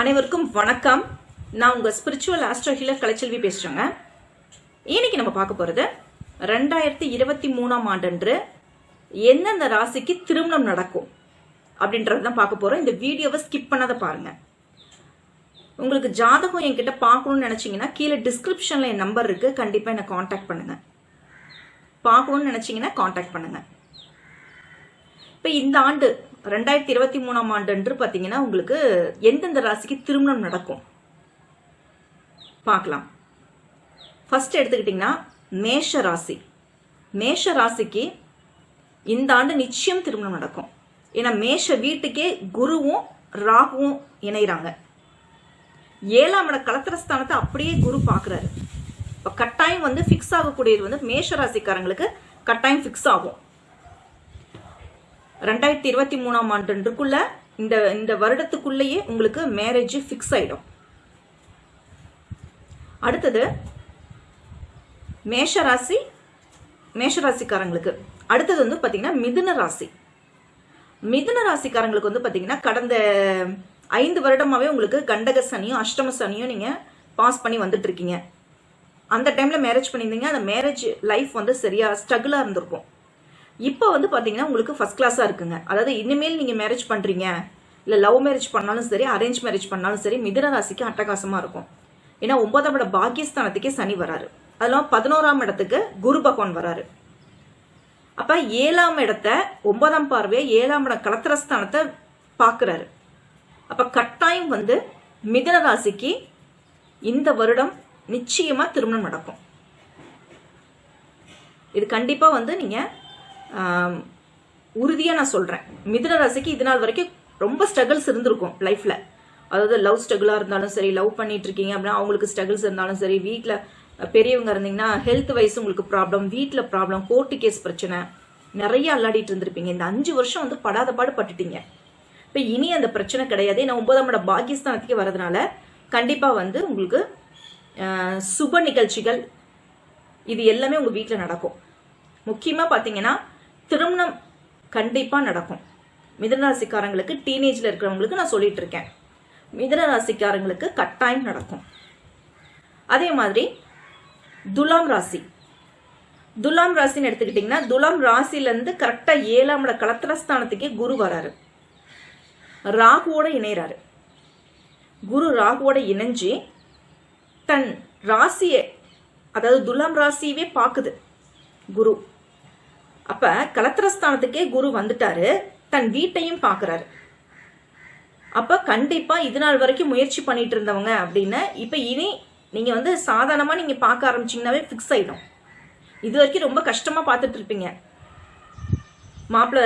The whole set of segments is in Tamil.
அனைவருக்கும் வணக்கம். நான் உங்கள் ஸ்பிரிச்சுவல் ஆஸ்ட்ரோ ஹீலர் கலைச்செல்வி பேசுகிறேங்க இன்னைக்கு நம்ம பார்க்க போகிறது ரெண்டாயிரத்தி இருபத்தி மூணாம் ஆண்டன்று எந்தெந்த ராசிக்கு திருமணம் நடக்கும் அப்படின்றது தான் பார்க்க போகிறோம் இந்த வீடியோவை ஸ்கிப் பண்ணாத பாருங்க. உங்களுக்கு ஜாதகம் என்கிட்ட பார்க்கணும்னு நினச்சிங்கன்னா கீழே டிஸ்கிரிப்ஷனில் என் நம்பர் இருக்குது கண்டிப்பாக என்னை காண்டாக்ட் பண்ணுங்கள் பார்க்கணும்னு நினச்சிங்கன்னா காண்டாக்ட் பண்ணுங்கள் இப்போ இந்த ஆண்டு ரெண்டாயிரத்தி இருபத்தி மூணாம் ஆண்டு அன்று பார்த்தீங்கன்னா உங்களுக்கு எந்தெந்த ராசிக்கு திருமணம் நடக்கும்? பார்க்கலாம். ஃபர்ஸ்ட் எடுத்துக்கிட்டிங்கன்னா மேஷ ராசி. மேஷ ராசிக்கு இந்த ஆண்டு நிச்சயம் திருமணம் நடக்கும். ஏன்னா மேஷ வீட்டுக்கே குருவும் ராகுவும் இணைகிறாங்க ஏழாம் இட கலத்திரஸ்தானத்தை அப்படியே குரு பார்க்குறாரு. இப்போ கட்டாயம் வந்து ஃபிக்ஸ் ஆகக்கூடியது வந்து மேஷ ராசிக்காரங்களுக்கு கட்டாயம் ஃபிக்ஸ் ஆகும். ரெண்டாயிரத்தி இருபத்தி மூணாம் ஆண்டுக்குள்ள இந்த இந்த வருடத்துக்குள்ளேயே உங்களுக்கு மேரேஜ் ஃபிக்ஸ் ஆயிடும். அடுத்தது மேஷ ராசி மேஷ ராசிக்காரங்களுக்கு. அடுத்தது வந்து பார்த்தீங்கன்னா மிதுன ராசி. மிதுன ராசிக்காரங்களுக்கு வந்து பார்த்தீங்கன்னா கடந்த ஐந்து வருடமாவே உங்களுக்கு கண்டக சனியும் அஷ்டம சனியும் நீங்கள் பாஸ் பண்ணி வந்துட்டு இருக்கீங்க. அந்த டைமில் மேரேஜ் பண்ணியிருந்தீங்க. அந்த மேரேஜ் லைஃப் வந்து சரியாக ஸ்ட்ரகிளாக இருந்திருக்கும். இப்போ வந்து பார்த்தீங்கன்னா உங்களுக்கு ஃபர்ஸ்ட் கிளாஸாக இருக்குங்க. அதாவது இனிமேல் நீங்கள் மேரேஜ் பண்ணுறீங்க இல்லை லவ் மேரேஜ் பண்ணாலும் சரி அரேஞ்ச் மேரேஜ் பண்ணாலும் சரி மிதன ராசிக்கு அட்டகாசமாக இருக்கும். ஏன்னா ஒன்பதாம் இட பாக்கியஸ்தானத்துக்கே சனி வராரு. அதெல்லாம் பதினோராம் இடத்துக்கு குரு பகவான் வராரு. அப்போ ஏழாம் இடத்த ஒன்பதாம் பார்வையை ஏழாம் இடம் கலத்திரஸ்தானத்தை பார்க்குறாரு அப்போ கட்டாயம் வந்து மிதன ராசிக்கு இந்த வருடம் நிச்சயமாக திருமணம் நடக்கும். இது கண்டிப்பாக வந்து நீங்கள் உறுதியாக நான் சொல்கிறேன் மிதுன ராசிக்கு இது நாள் வரைக்கும் ரொம்ப ஸ்ட்ரகிள்ஸ் இருந்திருக்கும் லைஃப்பில் அதாவது லவ் ஸ்ட்ரகிளாக இருந்தாலும் சரி லவ் பண்ணிட்டு இருக்கீங்க அப்படின்னா அவங்களுக்கு ஸ்ட்ரகிள்ஸ் இருந்தாலும் சரி வீட்டில் பெரியவங்க இருந்தீங்கன்னா ஹெல்த் வைஸ் உங்களுக்கு ப்ராப்ளம் வீட்டில் ப்ராப்ளம் கோர்ட்டு கேஸ் பிரச்சனை நிறைய அல்லாடிட்டு இருந்திருப்பீங்க. இந்த அஞ்சு வருஷம் வந்து படாத பாடு பட்டுட்டீங்க. இப்போ இனி அந்த பிரச்சனை கிடையாது. ஏன்னா ஒன்பதாம் இடம் பாகிஸ்தானத்துக்கு வரதுனால கண்டிப்பாக வந்து உங்களுக்கு சுப நிகழ்ச்சிகள் இது எல்லாமே உங்கள் வீட்டில் நடக்கும். முக்கியமாக பார்த்தீங்கன்னா திருமணம் கண்டிப்பாக நடக்கும். மிதனராசிக்காரங்களுக்கு டீனேஜில் இருக்கிறவங்களுக்கு நான் சொல்லிட்டு இருக்கேன். மிதனராசிக்காரங்களுக்கு கட்டாயம் நடக்கும். அதே மாதிரி துலாம் ராசி. துலாம் ராசின்னு எடுத்துக்கிட்டிங்கன்னா துலாம் ராசிலேருந்து கரெக்டாக ஏழாம் இட கலத்திரஸ்தானத்துக்கே குரு வராரு. ராகுவோட இணையறாரு. குரு ராகுவோட இணைஞ்சு தன் ராசியை அதாவது துலாம் ராசியவே பார்க்குது குரு. அப்ப கலத்திரஸ்தானத்துக்கே குரு வந்துட்டாரு. தன் வீட்டையும் பாக்குறாரு. அப்ப கண்டிப்பா இது நாள் வரைக்கும் முயற்சி பண்ணிட்டு இருந்தவங்க அப்படின்னு இப்ப இனி நீங்க வந்து சாதாரணமா நீங்க பார்க்க ஆரம்பிச்சீங்கன்னாவே ஃபிக்ஸ் ஆயிடும். இது வரைக்கும் ரொம்ப கஷ்டமா பார்த்துட்டு இருப்பீங்க. மாப்பிள்ள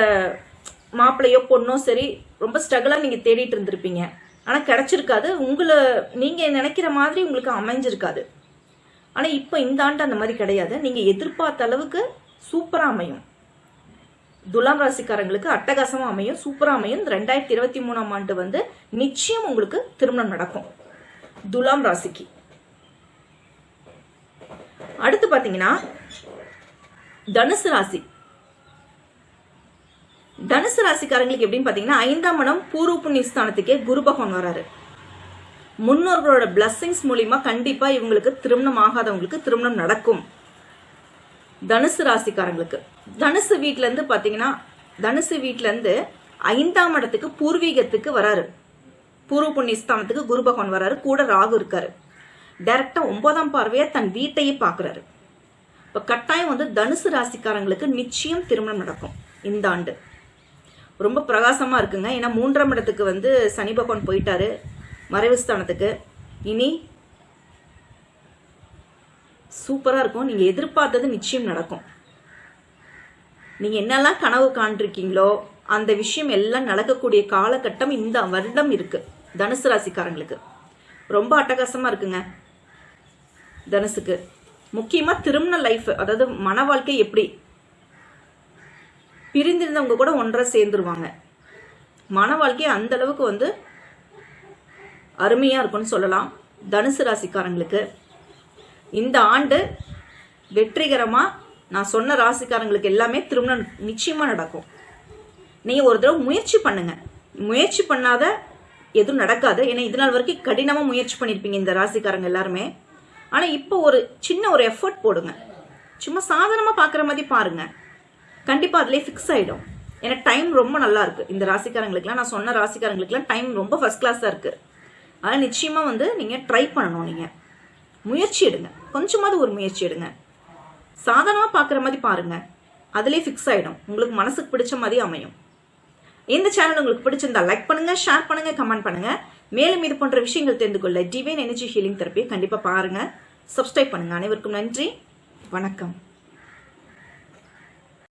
மாப்பிள்ளையோ பொண்ணோ சரி ரொம்ப ஸ்ட்ரகிளா நீங்க தேடிட்டு இருந்திருப்பீங்க. ஆனா கிடைச்சிருக்காது. உங்களை நீங்க நினைக்கிற மாதிரி உங்களுக்கு அமைஞ்சிருக்காது. ஆனா இப்போ இந்த ஆண்டு அந்த மாதிரி கிடையாது. நீங்க எதிர்பார்த்த அளவுக்கு சூப்பரா அமையும். துலாம் ராசிக்காரங்களுக்கு அட்டகாசமா அமையும் சூப்பரா அமையும். ரெண்டாயிரத்தி இருபத்தி மூணாம் ஆண்டு வந்து நிச்சயம் உங்களுக்கு திருமணம் நடக்கும். துலாம் ராசிக்கு. அடுத்து பாத்தீங்கன்னா தனுசு ராசி. தனுசு ராசிக்காரங்களுக்கு எப்படின்னு பாத்தீங்கன்னா ஐந்தாம் இடம் பூர்வ புண்ணிய ஸ்தானத்துக்கே குரு பகவான் வராரு. முன்னோர்களோட பிளஸ்ஸிங்ஸ் மூலியமா கண்டிப்பா இவங்களுக்கு திருமணம் ஆகாதவங்களுக்கு திருமணம் நடக்கும். தனுசு ராசிக்காரங்களுக்கு. தனுசு வீட்ல இருந்து பாத்தீங்கன்னா தனுசு வீட்டிலேருந்து இருந்து ஐந்தாம் இடத்துக்கு பூர்வீகத்துக்கு வராரு. பூர்வ புண்ணிய ஸ்தானத்துக்கு குரு பகவான் வராரு கூட ராகு இருக்காரு. டைரக்டா ஒன்பதாம் பார்வையா தன் வீட்டையே பாக்குறாரு. இப்ப கட்டாயம் வந்து தனுசு ராசிக்காரங்களுக்கு நிச்சயம் திருமணம் நடக்கும் இந்த ஆண்டு. ரொம்ப பிரகாசமா இருக்குங்க. ஏன்னா மூன்றாம் இடத்துக்கு வந்து சனி பகவான் போயிட்டாரு. மறைவு ஸ்தானத்துக்கு. இனி சூப்பராக இருக்கும். நீங்கள் எதிர்பார்த்தது நிச்சயம் நடக்கும். நீங்கள் என்னெல்லாம் கனவு காண்றிருக்கீங்களோ அந்த விஷயம் எல்லாம் நடக்கக்கூடிய காலகட்டம் இந்த வருடம் இருக்குது தனுசு ராசிக்காரங்களுக்கு. ரொம்ப அட்டகாசமாக இருக்குங்க. தனுசுக்கு. முக்கியமாக திருமண லைஃப் அதாவது மன வாழ்க்கை எப்படி? பிரிந்திருந்தவங்க கூட ஒன்றா சேர்ந்துருவாங்க. மன வாழ்க்கை அந்த அளவுக்கு வந்து அருமையா இருக்கும்னு சொல்லலாம். தனுசு ராசிக்காரங்களுக்கு. இந்த ஆண்டு வெற்றிகரமாக நான் சொன்ன ராசிக்காரங்களுக்கு எல்லாமே திருமணம் நிச்சயமாக நடக்கும். நீங்கள் ஒரு தடவை முயற்சி பண்ணுங்க. முயற்சி பண்ணாத எதுவும் நடக்காது. ஏன்னா இது நாள் வரைக்கும் கடினமாக முயற்சி பண்ணியிருப்பீங்க இந்த ராசிக்காரங்க எல்லாருமே. ஆனால் இப்போ ஒரு சின்ன ஒரு எஃபர்ட் போடுங்க. சும்மா சாதாரணமாக பார்க்குற மாதிரி பாருங்கள் கண்டிப்பாக அதிலே ஃபிக்ஸ் ஆகிடும் ஏன்னா டைம் ரொம்ப நல்லா இருக்குது இந்த ராசிக்காரங்களுக்குலாம் நான் சொன்ன ராசிக்காரங்களுக்குலாம் டைம் ரொம்ப ஃபர்ஸ்ட் கிளாஸாக இருக்குது அதனால் நிச்சயமாக வந்து நீங்கள் ட்ரை பண்ணணும் நீங்கள் முயற்சி எடுங்க. கொஞ்சமாவது ஒரு முயற்சி எடுங்க. சாதாரணமாக பார்க்குற மாதிரி பாருங்க. அதிலே ஃபிக்ஸ் ஆகிடும் உங்களுக்கு மனசுக்கு பிடிச்ச மாதிரி அமையும். இந்த சேனல் உங்களுக்கு பிடிச்சிருந்தா லைக் பண்ணுங்க ஷேர் பண்ணுங்க கமெண்ட் பண்ணுங்க. மேலும் இது போன்ற விஷயங்கள் தெரிந்து கொள்ள டிவைன் எனர்ஜி ஹீலிங் தெரப்பியை கண்டிப்பாக பாருங்க. சப்ஸ்கிரைப் பண்ணுங்க. அனைவருக்கும் நன்றி. வணக்கம்.